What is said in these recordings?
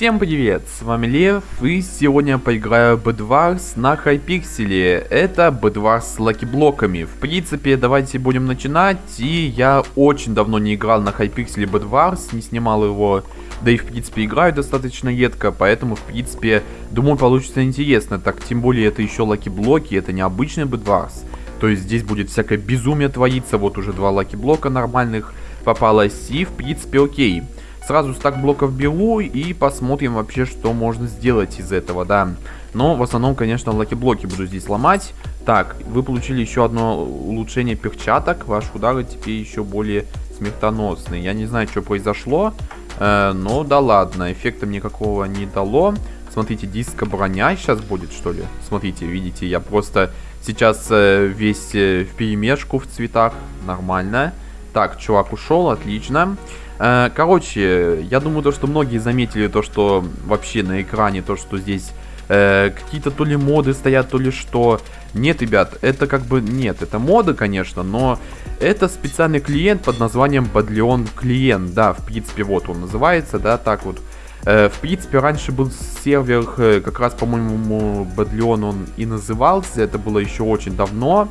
Всем привет, с вами Лев, и сегодня я поиграю Bedwars на Hypixel е. Это Bedwars с lucky блоками. В принципе, давайте будем начинать, и я очень давно не играл на Hypixel е Bedwars, не снимал его, да и в принципе играю достаточно редко, поэтому в принципе, думаю, получится интересно. Так, тем более это еще lucky блоки, это не обычный Bedwars. То есть здесь будет всякое безумие твориться, вот уже два lucky блока нормальных попалось, и в принципе окей. Сразу стак блоков беру и посмотрим вообще, что можно сделать из этого, да. Но в основном, конечно, lucky блоки буду здесь ломать. Так, вы получили еще одно улучшение перчаток. Ваши удары теперь еще более смертоносные. Я не знаю, что произошло, э, но да ладно, эффекта никакого не дало. Смотрите, диско броня сейчас будет, что ли? Смотрите, видите, я просто сейчас э, весь э, в перемешку в цветах. Нормально. Так, чувак ушел, отлично. Э, короче, я думаю, то, что многие заметили то, что вообще на экране, то, что здесь э, какие-то то ли моды стоят, то ли что. Нет, ребят, это как бы, нет, это моды, конечно, но это специальный клиент под названием Badleon клиент, да, в принципе, вот он называется, да, так вот. Э, в принципе, раньше был сервер, э, как раз, по-моему, Badleon он и назывался, это было еще очень давно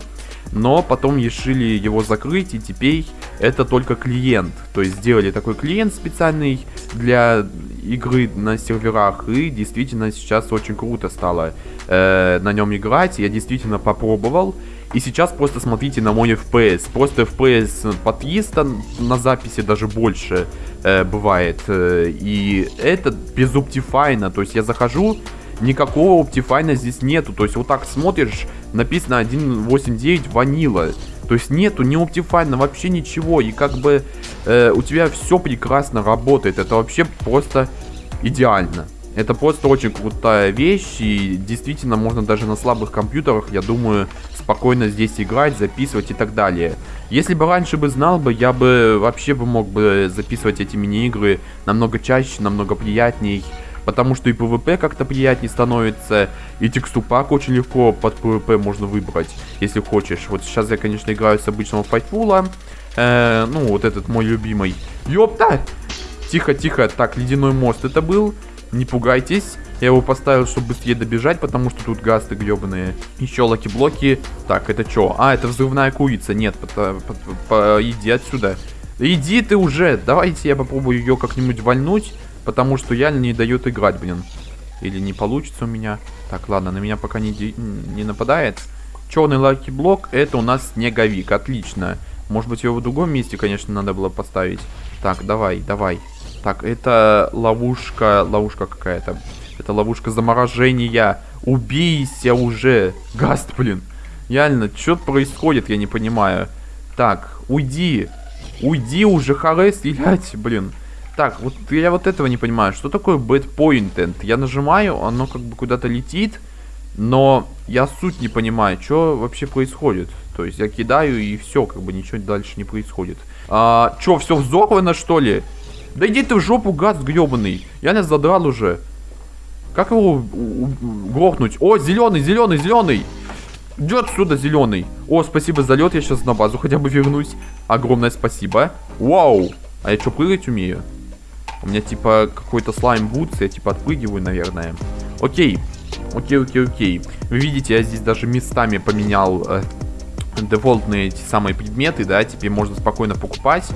но потом решили его закрыть, и теперь это только клиент. То есть сделали такой клиент специальный для игры на серверах, и действительно сейчас очень круто стало э, на нем играть. Я действительно попробовал. И сейчас просто смотрите на мой FPS. Просто FPS по 300 на записи даже больше э, бывает. Э, и это без Optifine. То есть я захожу, никакого Optifine здесь нету. То есть вот так смотришь, написано 1.8.9 ванила. То есть нету ни Optifine, вообще ничего. И как бы э, у тебя все прекрасно работает. Это вообще просто идеально. Это просто очень крутая вещь. И действительно можно даже на слабых компьютерах, я думаю, спокойно здесь играть, записывать и так далее. Если бы раньше бы знал бы, я бы вообще бы мог бы записывать эти мини-игры намного чаще, намного приятней потому что и PvP как-то приятнее становится, и texture pack очень легко под PvP можно выбрать, если хочешь. Вот сейчас я, конечно, играю с обычного Faithful, э, ну, вот этот мой любимый. Ёпта! Тихо, тихо, так, ледяной мост это был, не пугайтесь. Я его поставил, чтобы быстрее добежать, потому что тут гасты гребаные. Еще lucky блоки. Так, это что? А, это взрывная курица. Нет, по, по, по, иди отсюда. Иди ты уже. Давайте я попробую ее как-нибудь вальнуть. Потому что я не дает играть, блин. Или не получится у меня. Так, ладно, на меня пока не, не нападает. Черный lucky блок, это у нас снеговик. Отлично. Может быть, его в другом месте, конечно, надо было поставить. Так, давай, давай. Так, это ловушка, ловушка какая-то. Это ловушка заморожения. Убейся уже. Гаст, блин. Реально, что происходит, я не понимаю. Так, уйди. Уйди уже, харе, стрелять, блин. Так, вот я вот этого не понимаю. Что такое bad pointed? Я нажимаю, оно как бы куда-то летит, но я суть не понимаю, что вообще происходит. То есть я кидаю и все, как бы ничего дальше не происходит. А, что, все взорвано что ли? Да иди ты в жопу, гад гребаный. Я не задрал уже. Как его грохнуть? О, зеленый, зеленый, зеленый. Идет отсюда зеленый. О, спасибо за лед, я сейчас на базу хотя бы вернусь. Огромное спасибо. Вау. А я что, прыгать умею? У меня типа какой-то слайм бутс, я типа отпрыгиваю, наверное. Окей. Окей, окей, окей. Вы видите, я здесь даже местами поменял э, дефолтные эти самые предметы, да, теперь можно спокойно покупать.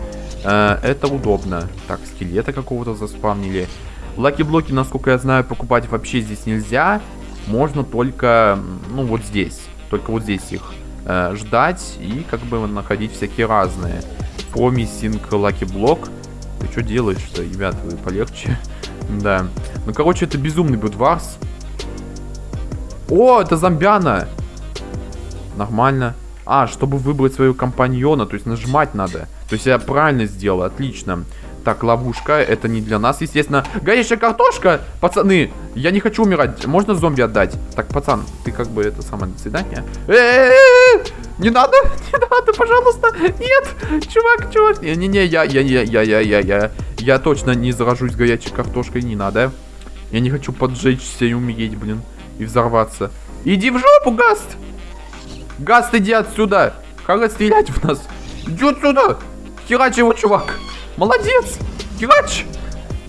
Э, это удобно. Так, скелета какого-то заспавнили. Lucky блоки, насколько я знаю, покупать вообще здесь нельзя. Можно только, ну, вот здесь. Только вот здесь их э, ждать и как бы находить всякие разные. Promising lucky блок. Ты что делаешь-то, ребят, вы полегче. да. Ну, короче, это безумный Bedwars. О, это зомбяна! Нормально. А, чтобы выбрать своего компаньона, то есть нажимать надо. То есть я правильно сделал, отлично. Так, ловушка, это не для нас, естественно. Горящая картошка! Пацаны, я не хочу умирать. Можно зомби отдать? Так, пацан, ты как бы это самое, до свидания. Не надо, не надо, пожалуйста. Нет, чувак, чувак. Не-не-не, я, я, я, я, я, я, я. Я точно не заражусь горячей картошкой, не надо. Я не хочу поджечься и умереть, блин. И взорваться. Иди в жопу, Гаст! Гаст, иди отсюда! Харе стрелять в нас! Иди отсюда! Херач его, чувак! Молодец! Херач!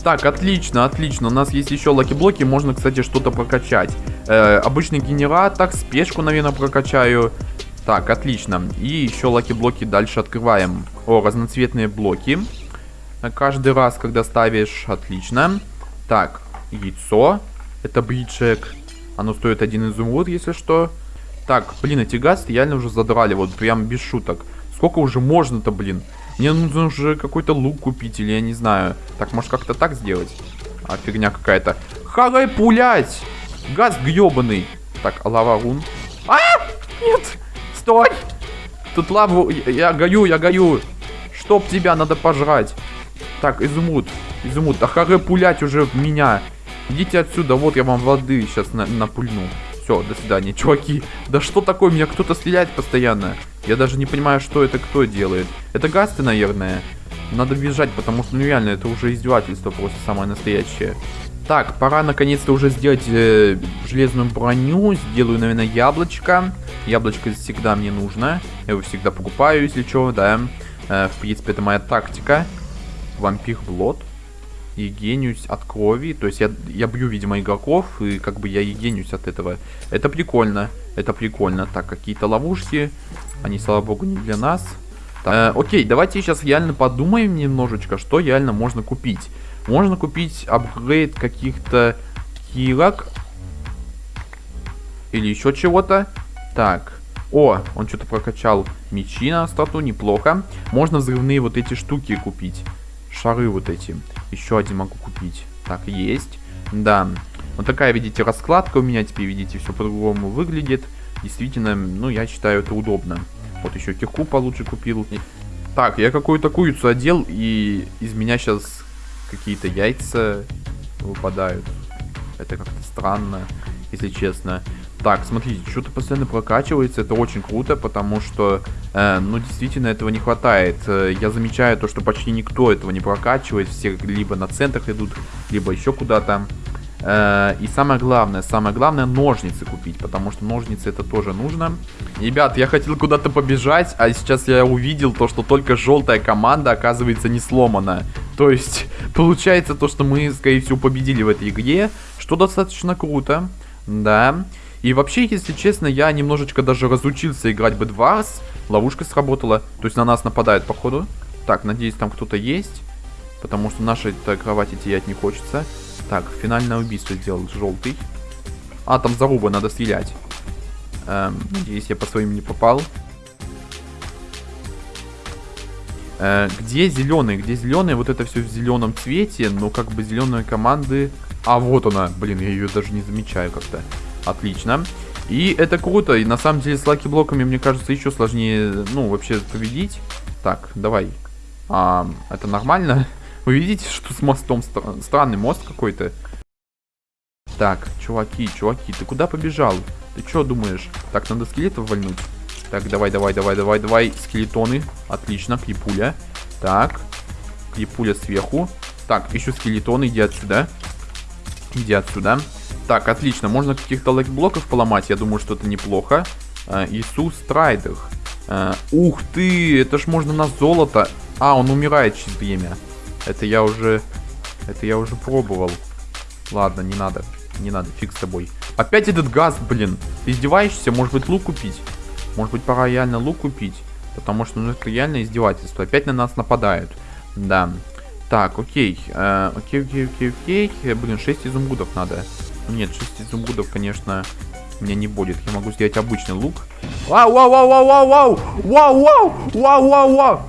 Так, отлично, отлично. У нас есть еще lucky блоки, можно, кстати, что-то прокачать. Э, обычный генератор, спешку, наверное, прокачаю. Так, отлично. И еще lucky блоки дальше открываем. О, разноцветные блоки. Каждый раз, когда ставишь, отлично. Так, яйцо. Это bridge egg. Оно стоит один изумруд, если что. Так, блин, эти газы реально уже задрали, вот прям без шуток. Сколько уже можно-то, блин? Мне нужно уже какой-то лук купить, или я не знаю. Так, может как-то так сделать? А, фигня какая-то. Харай пулять! Газ гребаный. Так, лава рун. А! Нет! Стой! Тут лаву... Я горю, я горю. Чтоб тебя надо пожрать. Так, изумруд. Изумруд. Да харе пулять уже в меня. Идите отсюда, вот я вам воды сейчас на напульну. Все, до свидания, чуваки. Да что такое, меня кто-то стреляет постоянно. Я даже не понимаю, что это кто делает. Это гасты, наверное. Надо бежать, потому что, ну реально, это уже издевательство просто самое настоящее. Так, пора наконец-то уже сделать э, железную броню. Сделаю, наверное, яблочко. Яблочко всегда мне нужно. Я его всегда покупаю, если что, да. Э, в принципе, это моя тактика. Вампир Блот. И гениюсь от крови. То есть я, я бью, видимо, игроков, и как бы я и гениюсь от этого. Это прикольно. Это прикольно. Так, какие-то ловушки. Они, слава богу, не для нас. Э, окей, давайте сейчас реально подумаем немножечко, что реально можно купить. Можно купить апгрейд каких-то хилок. Или еще чего-то. Так. О, он что-то прокачал мечи на стату, неплохо. Можно взрывные вот эти штуки купить. Шары вот эти. Еще один могу купить. Так, есть. Да. Вот такая, видите, раскладка у меня теперь, видите, все по-другому выглядит. Действительно, ну, я считаю, это удобно. Вот еще кирку получше купил. Так, я какую-то курицу одел, и из меня сейчас какие-то яйца выпадают. Это как-то странно, если честно. Так, смотрите, что-то постоянно прокачивается, это очень круто, потому что, э, ну, действительно, этого не хватает. Э, я замечаю то, что почти никто этого не прокачивает, все либо на центрах идут, либо еще куда-то. Э, и самое главное, самое главное, ножницы купить, потому что ножницы это тоже нужно. Ребят, я хотел куда-то побежать, а сейчас я увидел то, что только желтая команда, оказывается, не сломана. То есть, получается то, что мы, скорее всего, победили в этой игре, что достаточно круто, да. И вообще, если честно, я немножечко даже разучился играть Bedwars. Ловушка сработала. То есть на нас нападают, походу. Так, надеюсь, там кто-то есть. Потому что нашей кровати терять не хочется. Так, финальное убийство сделал желтый. А, там заруба, надо стрелять. Эм, надеюсь, я по своим не попал. Где зеленый? Где зеленый? Вот это все в зеленом цвете, но как бы зеленые команды... А, вот она. Блин, я ее даже не замечаю как-то. Отлично. И это круто. И на самом деле с lucky блоками, мне кажется, еще сложнее, ну, вообще победить. Так, давай. А, это нормально? Вы видите, что с мостом? Странный мост какой-то. Так, чуваки, чуваки, ты куда побежал? Ты что думаешь? Так, надо скелетов вальнуть. Так, давай, давай, давай, давай, давай. Скелетоны. Отлично, крипуля. Так. Крипуля сверху. Так, еще скелетоны, иди отсюда. Иди отсюда. Так, отлично. Можно каких-то лайк-блоков поломать. Я думаю, что это неплохо. Э, Иисус Страйдер. Э, ух ты, это ж можно на золото. А, он умирает через время. Это я уже... Это я уже пробовал. Ладно, не надо. Не надо, фиг с тобой. Опять этот газ, блин. Ты издеваешься? Может быть, лук купить? Может быть, пора реально лук купить? Потому что, ну, это реально издевательство. Опять на нас нападают. Да. Так, окей. Э, окей, окей, окей, окей. Блин, 6 изумрудов надо. Нет, 6 изумрудов, конечно, у меня не будет. Я могу сделать обычный лук. Вау, вау, вау, вау, вау, вау! Вау, вау! Вау, вау, вау!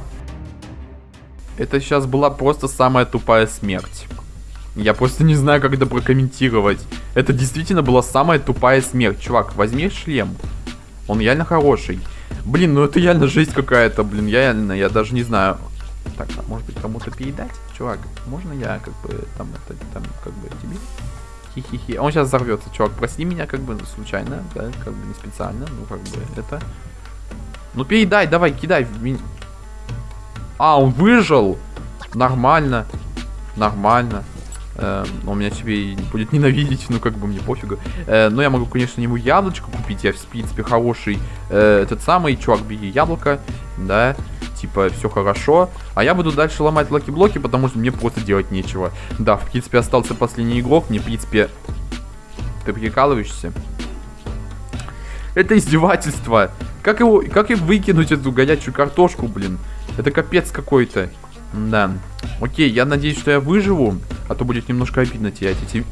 Это сейчас была просто самая тупая смерть. Я просто не знаю, как это прокомментировать. Это действительно была самая тупая смерть. Чувак, возьми шлем. Он реально хороший. Блин, ну это реально жесть какая-то, блин. Я реально, я даже не знаю. Так, а может быть кому-то передать? Чувак, можно я как бы там это, там как бы тебе? Хи-хи-хи. Он сейчас взорвется, чувак. Прости меня, как бы, случайно, да, как бы не специально. Ну, как бы, это... Ну, передай, давай, кидай. А, он выжил. Нормально. Нормально. Э, он меня тебе будет ненавидеть, ну, как бы, мне пофигу. Э, но я могу, конечно, ему яблочко купить. Я, в принципе, хороший э, этот самый. Чувак, бери яблоко. Да. типа, все хорошо. А я буду дальше ломать lucky block и, потому что мне просто делать нечего. Да, в принципе, остался последний игрок. Мне, в принципе... Ты прикалываешься? Это издевательство. Как его, как им выкинуть эту горячую картошку, блин? Это капец какой-то. Да. Окей, я надеюсь, что я выживу. А то будет немножко обидно терять эти...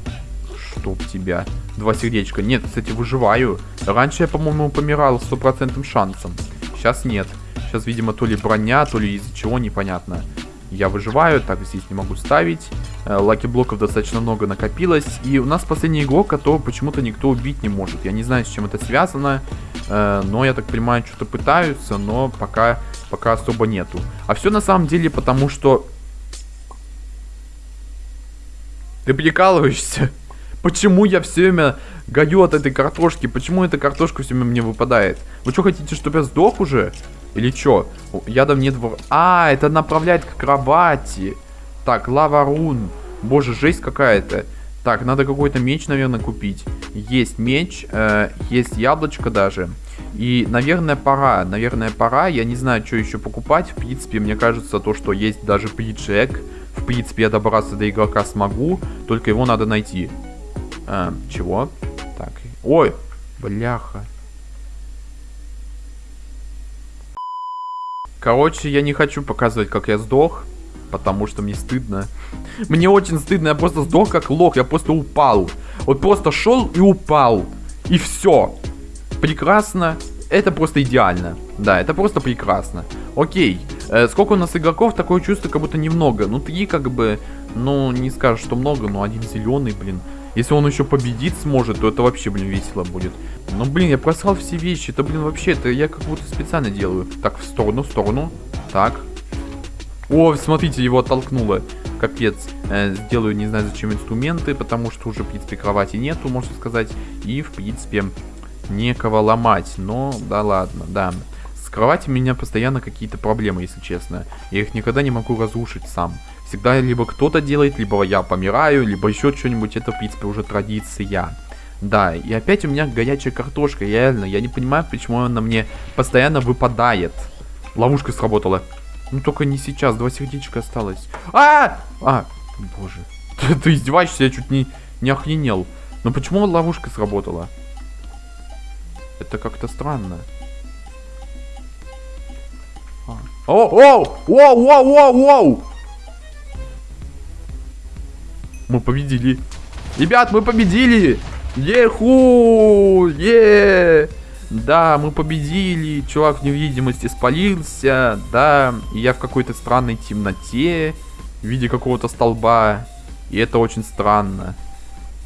Чтоб тебя. Два сердечка. Нет, кстати, выживаю. Раньше я, по-моему, помирал с стопроцентным шансом. Сейчас нет. Сейчас, видимо, то ли броня, то ли из-за чего, непонятно. Я выживаю, так здесь не могу ставить. Э, лаки блоков достаточно много накопилось. И у нас последний игрок, которого почему-то никто убить не может. Я не знаю, с чем это связано. Э, но, я так понимаю, что-то пытаются, но пока, пока особо нету. А все на самом деле потому, что... Ты прикалываешься? Почему я все время гаю от этой картошки? Почему эта картошка все время мне выпадает? Вы что, хотите, чтобы я сдох уже? Или что? Ядом нет... В... А, это направляет к кровати. Так, лава рун. Боже, жесть какая-то. Так, надо какой-то меч, наверное, купить. Есть меч, э, есть яблочко даже. И, наверное, пора. Наверное, пора. Я не знаю, что еще покупать. В принципе, мне кажется, то, что есть даже приджек. В принципе, я добраться до игрока смогу. Только его надо найти. А, чего? Так. Ой, бляха. Короче, я не хочу показывать, как я сдох. Потому что мне стыдно. Мне очень стыдно, я просто сдох как лох, я просто упал. Вот просто шел и упал. И все. Прекрасно. Это просто идеально. Да, это просто прекрасно. Окей. Э, сколько у нас игроков? Такое чувство, как будто немного. Ну, три как бы... Ну, не скажешь, что много, но один зеленый, блин. Если он еще победить сможет, то это вообще, блин, весело будет. Ну, блин, я просрал все вещи. Это, блин, вообще, это я как будто специально делаю. Так, в сторону, в сторону. Так. О, смотрите, его оттолкнуло. Капец. Э, сделаю, не знаю, зачем инструменты, потому что уже, в принципе, кровати нету, можно сказать. И, в принципе, некого ломать. Но, да ладно, да. С кровати у меня постоянно какие-то проблемы, если честно. Я их никогда не могу разрушить сам. Всегда либо кто-то делает, либо я помираю, либо еще что-нибудь. Это, в принципе, уже традиция. Да, и опять у меня горячая картошка, реально. Я не понимаю, почему она мне постоянно выпадает. Ловушка сработала. Ну, только не сейчас, два сердечка осталось. А! А! Боже. Ты, ты издеваешься, я чуть не, не охренел. Но почему ловушка сработала? Это как-то странно. А. О, о, о, о, о, о! Мы победили. Ребят, мы победили! Еху! Е! Да, мы победили. Чувак в невидимости спалился. Да, и я в какой-то странной темноте. В виде какого-то столба. И это очень странно.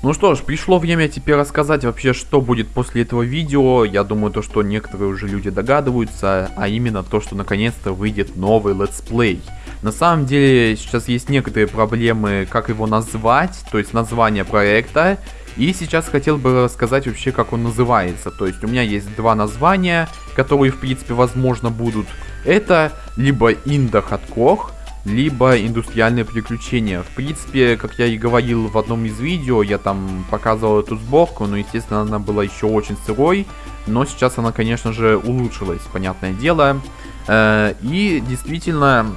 Ну что ж, пришло время теперь рассказать вообще, что будет после этого видео. Я думаю, то, что некоторые уже люди догадываются, а именно то, что наконец-то выйдет новый летсплей. На самом деле, сейчас есть некоторые проблемы, как его назвать, то есть название проекта. И сейчас хотел бы рассказать вообще, как он называется. То есть у меня есть два названия, которые, в принципе, возможно будут. Это либо Инда Хаткох, либо индустриальные приключения. В принципе, как я и говорил в одном из видео, я там показывал эту сборку, но, естественно, она была еще очень сырой. Но сейчас она, конечно же, улучшилась, понятное дело. Э, и действительно,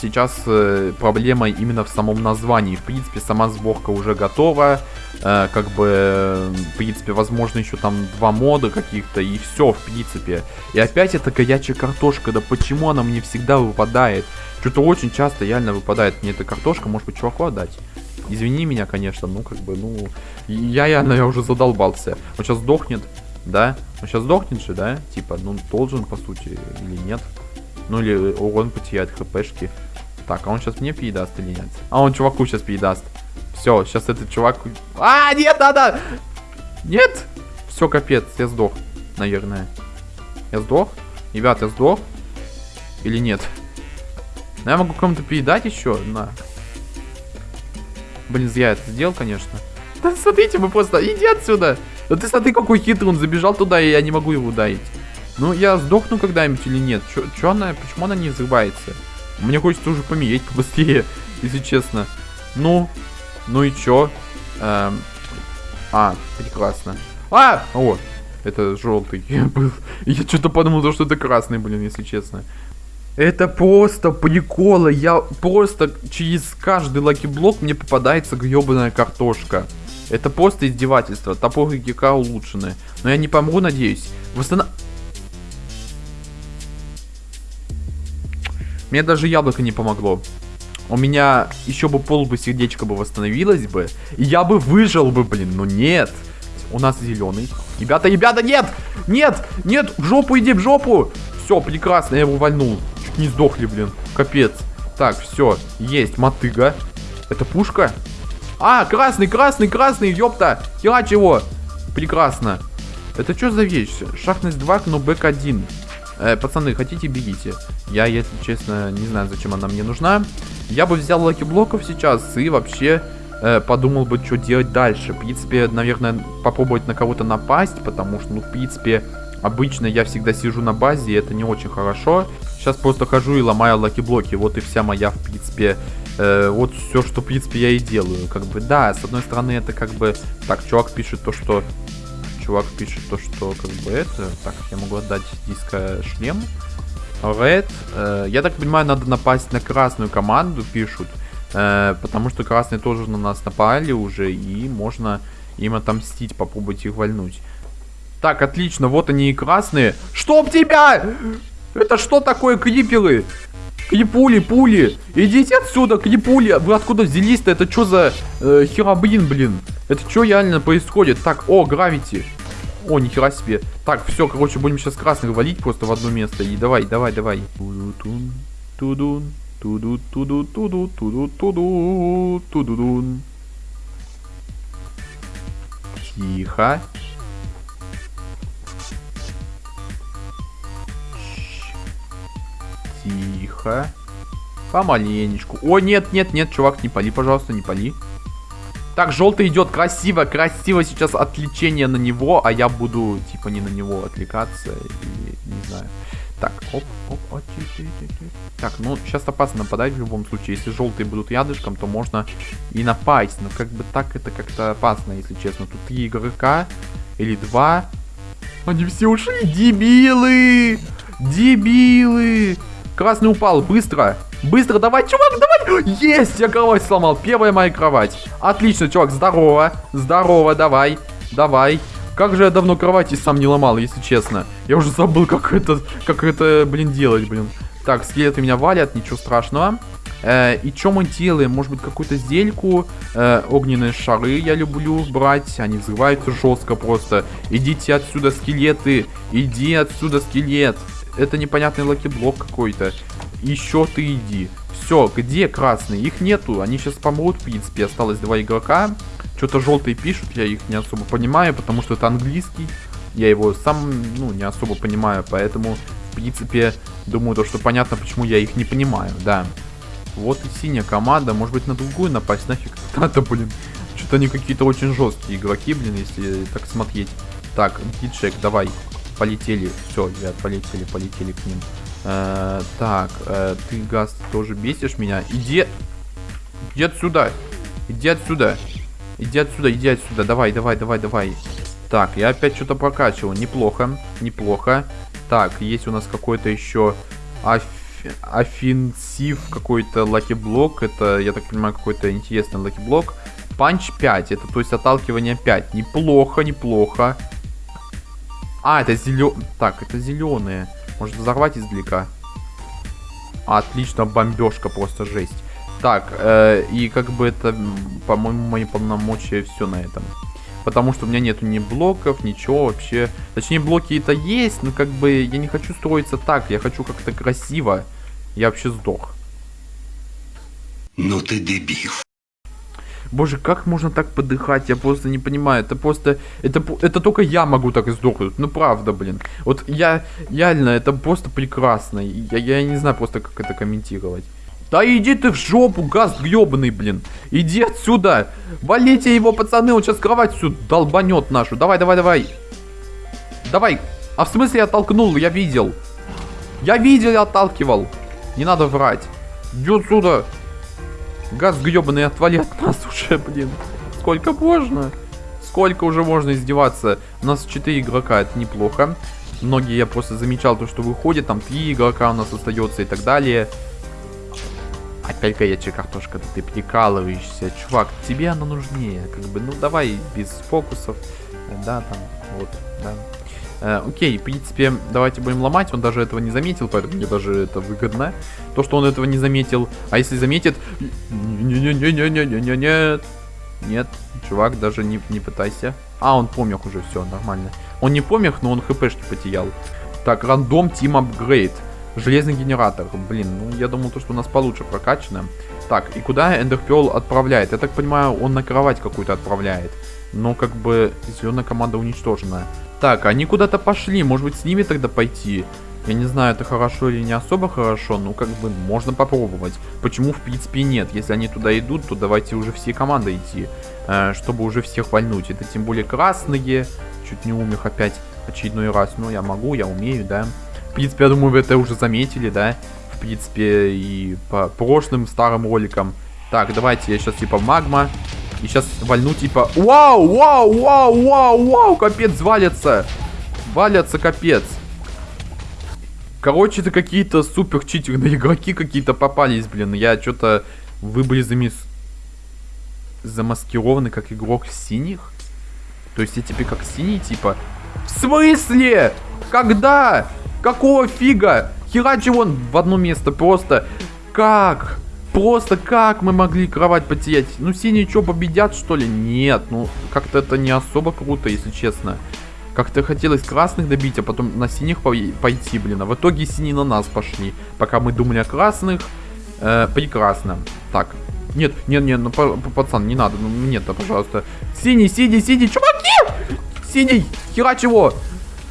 сейчас э, проблема именно в самом названии. В принципе, сама сборка уже готова. Э, как бы, в принципе, возможно, еще там два мода каких-то, и все, в принципе. И опять эта горячая картошка, да почему она мне всегда выпадает? Что-то очень часто реально выпадает мне эта картошка, может быть, чуваку отдать? Извини меня, конечно, ну, как бы, ну, я реально я уже задолбался. Он сейчас сдохнет, да? Он сейчас сдохнет же, да? Типа, ну, должен, по сути, или нет? Ну или урон потеряет хпшки. Так, а он сейчас мне передаст или нет? А он чуваку сейчас передаст. Все, сейчас этот чувак... А, нет, надо! Нет! Все, капец, я сдох, наверное. Я сдох? Ребят, я сдох? Или нет? Ну, я могу кому-то передать еще? На. Блин, зря это сделал, конечно. Да смотрите, мы просто... Иди отсюда! Да ты смотри, какой хитрый, он забежал туда, и я не могу его ударить. Ну, я сдохну когда-нибудь или нет? Чё, чё она, почему она не взрывается? Мне хочется уже помереть побыстрее, если честно. Ну, ну и чё? Эм, а, прекрасно. А! О, это желтый был. Я что-то подумал, что это красный, блин, если честно. Это просто приколы. Я просто через каждый lucky block мне попадается гребаная картошка. Это просто издевательство. Топоры ГК улучшены. Но я не помру, надеюсь. Восстанов... Мне даже яблоко не помогло. У меня еще бы пол бы сердечко бы восстановилось бы. И я бы выжил бы, блин. Но нет. У нас зеленый. Ребята, ребята, нет! Нет! Нет! В жопу иди, в жопу! Все, прекрасно, я его вальнул. Чуть не сдохли, блин. Капец. Так, все, есть, мотыга. Это пушка? А, красный, красный, красный, ёпта. Херач его. Прекрасно. Это что за вещь? Шахтность 2, knockback 1. Э, пацаны, хотите, бегите. Я, если честно, не знаю, зачем она мне нужна. Я бы взял lucky block ов сейчас и вообще э, подумал бы, что делать дальше. В принципе, наверное, попробовать на кого-то напасть, потому что, ну, в принципе, обычно я всегда сижу на базе, и это не очень хорошо. Сейчас просто хожу и ломаю lucky block и. Вот и вся моя, в принципе, э, вот все, что, в принципе, я и делаю. Как бы, да, с одной стороны, это как бы... Так, чувак пишет то, что... Чувак пишет то, что, как бы, это... Так, я могу отдать диско шлем. Red. Э, я так понимаю, надо напасть на красную команду, пишут. Э, потому что красные тоже на нас напали уже, и можно им отомстить, попробовать их вальнуть. Так, отлично, вот они и красные. Чтоб тебя! Это что такое криперы? Крипули, пули. Идите отсюда, крипули. Вы откуда взялись-то? Это что за э, херабрин, блин? Это что реально происходит? Так, о, гравити. О, нихера себе. Так, все, короче, будем сейчас красных валить просто в одно место. И давай, давай, давай. Тудун, тудун, туду, туду, туду, туду, туду, тудудун. Тихо. Тихо. Помаленечку. О, нет, нет, нет, чувак, не пали, пожалуйста, не пали. Так, желтый идет красиво, красиво сейчас отвлечение на него, а я буду, типа, не на него отвлекаться, или, не знаю. Так, оп, оп, оп, Так, ну, сейчас опасно нападать в любом случае. Если желтые будут рядышком, то можно и напасть. Но как бы так это как-то опасно, если честно. Тут три игрока или два. Они все ушли. Дебилы! Дебилы! Красный упал, быстро. Быстро, давай, чувак, давай. Есть, я кровать сломал. Первая моя кровать. Отлично, чувак, здорово. Здорово, давай. Давай. Как же я давно кровати сам не ломал, если честно. Я уже забыл, как это, как это, блин, делать, блин. Так, скелеты меня валят, ничего страшного. Э, и что мы делаем? Может быть, какую-то зельку? Э, огненные шары я люблю брать. Они взрываются жестко просто. Идите отсюда, скелеты. Иди отсюда, скелет это непонятный lucky block какой-то. Еще ты иди. Все, где красные? Их нету, они сейчас помрут, в принципе. Осталось два игрока. Что-то желтые пишут, я их не особо понимаю, потому что это английский. Я его сам, ну, не особо понимаю, поэтому, в принципе, думаю, то, что понятно, почему я их не понимаю, да. Вот и синяя команда, может быть, на другую напасть, нафиг надо, блин. Что-то они какие-то очень жесткие игроки, блин, если так смотреть. Так, гидшек, давай полетели. Все, ребят, полетели, полетели к ним. Э, так, э, ты, Газ, тоже бесишь меня. Иди, иди отсюда. Иди отсюда. Иди отсюда, иди отсюда. Давай, давай, давай, давай. Так, я опять что-то прокачивал. Неплохо, неплохо. Так, есть у нас какой-то еще of... offensive, какой-то lucky block. Это, я так понимаю, какой-то интересный lucky block. Панч 5, это то есть отталкивание 5. Неплохо, неплохо. А, это зеленые. Так, это зеленые. Может взорвать издалека? Отлично, бомбежка, просто жесть. Так, э, и как бы это, по-моему, мои полномочия все на этом. Потому что у меня нету ни блоков, ничего вообще. Точнее, блоки это есть, но как бы я не хочу строиться так. Я хочу как-то красиво. Я вообще сдох. Ну ты дебил. Боже, как можно так подыхать? Я просто не понимаю. Это просто... Это, это только я могу так сдохнуть. Ну, правда, блин. Вот я... Реально, это просто прекрасно. Я, я не знаю просто, как это комментировать. Да иди ты в жопу, газ гребаный, блин. Иди отсюда. Валите его, пацаны. Он сейчас кровать всю долбанет нашу. Давай, давай, давай. Давай. А в смысле я толкнул? Я видел. Я видел, я отталкивал. Не надо врать. Иди отсюда. Газ гребаный, отвали от нас уже, блин. Сколько можно? Сколько уже можно издеваться? У нас 4 игрока, это неплохо. многие я просто замечал то, что выходит, там три игрока у нас остается и так далее. Опять горячая картошка, ты прикалываешься. Чувак, тебе она нужнее. Как бы, ну давай без фокусов. Да, там, вот, да. Э, окей, в принципе, давайте будем ломать. Он даже этого не заметил, поэтому мне даже это выгодно. То, что он этого не заметил. А если заметит... Не-не-не-не-не-не-не-нет. Нет, чувак, даже не, не пытайся. А, он помех уже, все, нормально. Он не помех, но он хпшки потерял. Так, рандом тим апгрейд. Железный генератор. Блин, ну я думал, то, что у нас получше прокачано. Так, и куда Эндерпел отправляет? Я так понимаю, он на кровать какую-то отправляет. Но как бы зеленая команда уничтожена. Так, они куда-то пошли. Может быть, с ними тогда пойти? Я не знаю, это хорошо или не особо хорошо, но как бы можно попробовать. Почему, в принципе, нет? Если они туда идут, то давайте уже все команды идти, э, чтобы уже всех вальнуть. Это тем более красные. Чуть не умер опять очередной раз. Но я могу, я умею, да. В принципе, я думаю, вы это уже заметили, да. В принципе, и по прошлым старым роликам. Так, давайте я сейчас типа магма. И сейчас вальну типа... Вау, вау, вау, вау, вау, капец, валятся. Валятся, капец. Короче, это какие-то супер читерные игроки какие-то попались, блин. Я что-то... Вы замес... замаскированы как игрок синих? То есть я теперь как синий, типа... В смысле? Когда? Какого фига? Херачи вон в одно место просто. Как? Просто как мы могли кровать потерять? Ну, синие что, победят, что ли? Нет, ну, как-то это не особо круто, если честно. Как-то хотелось красных добить, а потом на синих пойти, блин. А в итоге синие на нас пошли. Пока мы думали о красных. Э, прекрасно. Так. Нет, нет, нет, ну, пацан, не надо. Ну, нет, да, пожалуйста. Синий, синий, синий, чуваки! Синий! Херач его!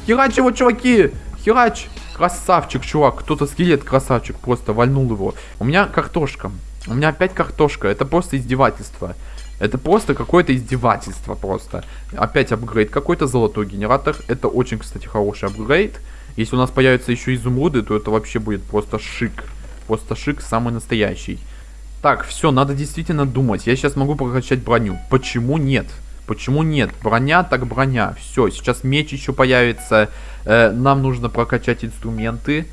Херач его, чуваки! Херач! Красавчик, чувак. Кто-то скелет красавчик просто вальнул его. У меня картошка. У меня опять картошка. Это просто издевательство. Это просто какое-то издевательство просто. Опять апгрейд. Какой-то золотой генератор. Это очень, кстати, хороший апгрейд. Если у нас появятся еще изумруды, то это вообще будет просто шик. Просто шик самый настоящий. Так, все, надо действительно думать. Я сейчас могу прокачать броню. Почему нет? Почему нет? Броня так броня. Все, сейчас меч еще появится. Э, нам нужно прокачать инструменты.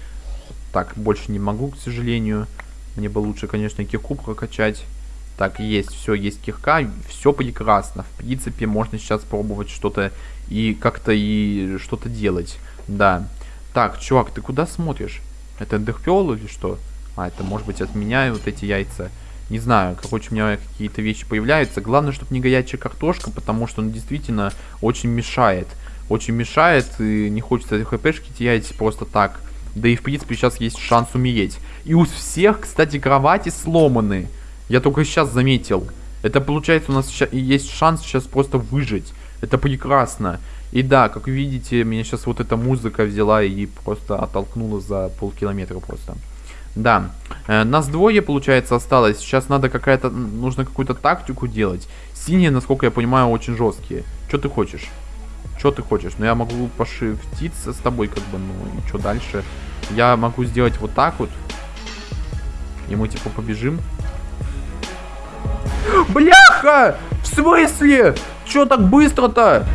Так, больше не могу, к сожалению. Мне бы лучше, конечно, кирку прокачать. Так, есть, все, есть кирка, все прекрасно. В принципе, можно сейчас пробовать что-то и как-то и что-то делать. Да. Так, чувак, ты куда смотришь? Это эндерпел или что? А, это может быть от меня вот эти яйца. Не знаю, короче, у меня какие-то вещи появляются. Главное, чтобы не горячая картошка, потому что он действительно очень мешает. Очень мешает, и не хочется хпшки терять просто так. Да и, в принципе, сейчас есть шанс умереть. И у всех, кстати, кровати сломаны. Я только сейчас заметил. Это, получается, у нас есть шанс сейчас просто выжить. Это прекрасно. И да, как видите, меня сейчас вот эта музыка взяла и просто оттолкнула за полкилометра просто. Да, э, нас двое, получается, осталось. Сейчас надо какая-то, нужно какую-то тактику делать. Синие, насколько я понимаю, очень жесткие. Что ты хочешь? Что ты хочешь? Ну, я могу пошифтиться с тобой, как бы, ну, и что дальше? Я могу сделать вот так вот. И мы, типа, побежим. Бляха! В смысле? Что так быстро-то?